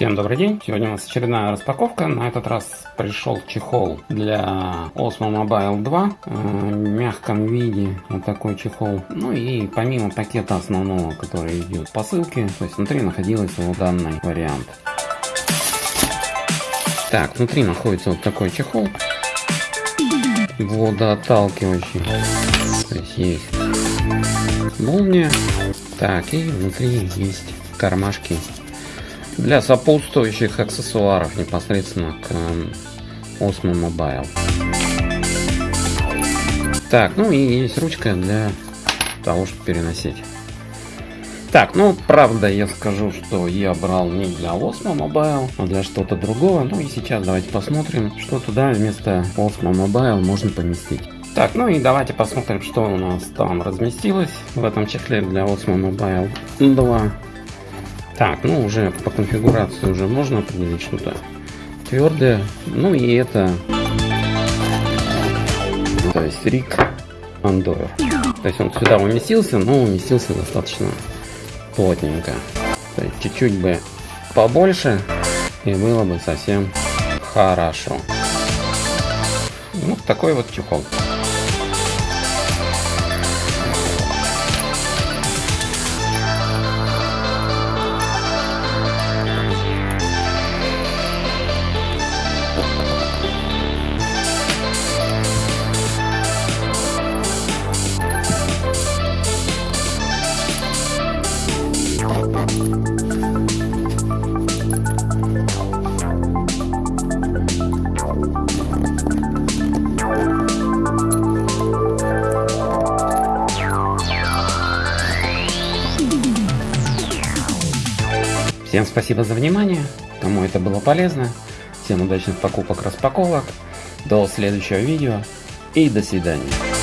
Всем добрый день! Сегодня у нас очередная распаковка. На этот раз пришел чехол для Osmo Mobile 2 э, в мягком виде. Вот такой чехол. Ну и помимо пакета основного, который идет в посылке, то есть внутри находился вот данный вариант. Так, внутри находится вот такой чехол. Водоотталкивающий. То есть есть молния. Так, и внутри есть кармашки для сопутствующих аксессуаров непосредственно к Osmo Mobile. Так, ну и есть ручка для того, чтобы переносить. Так, ну, правда, я скажу, что я брал не для Osmo Mobile, а для что-то другого. Ну и сейчас давайте посмотрим, что туда вместо Osmo Mobile можно поместить. Так, ну и давайте посмотрим, что у нас там разместилось в этом чехле для Osmo Mobile 2. Так, ну уже по конфигурации уже можно определить что-то твердое. Ну и это, то есть Рик Андойр. То есть он сюда уместился, но уместился достаточно плотненько. То есть чуть-чуть бы побольше и было бы совсем хорошо. Вот такой вот чехол. Всем спасибо за внимание, кому это было полезно. Всем удачных покупок, распаковок. До следующего видео и до свидания.